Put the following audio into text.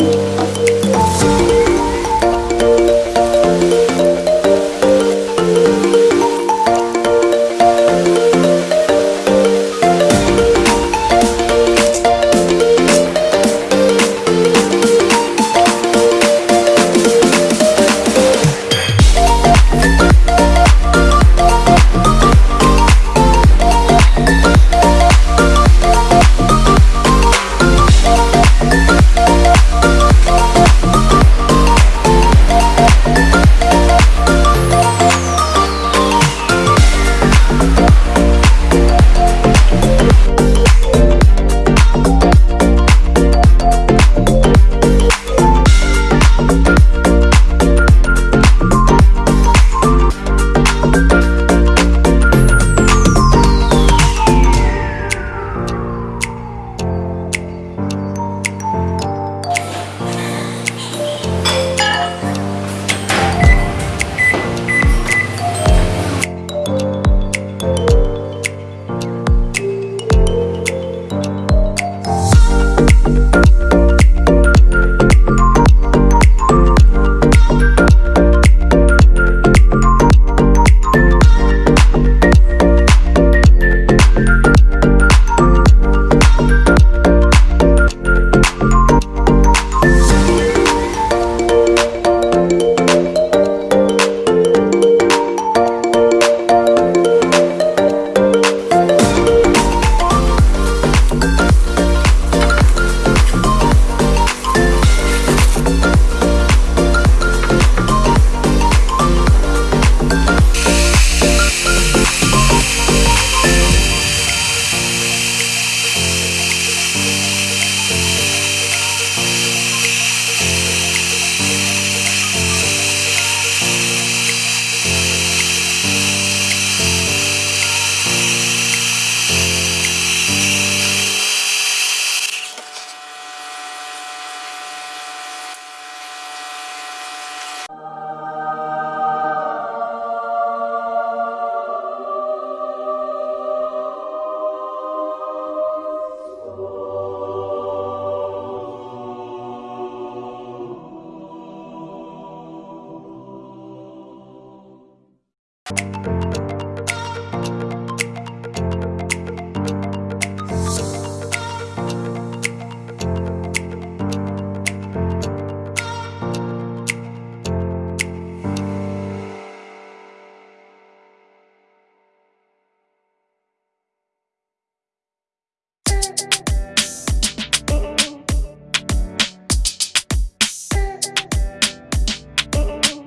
Música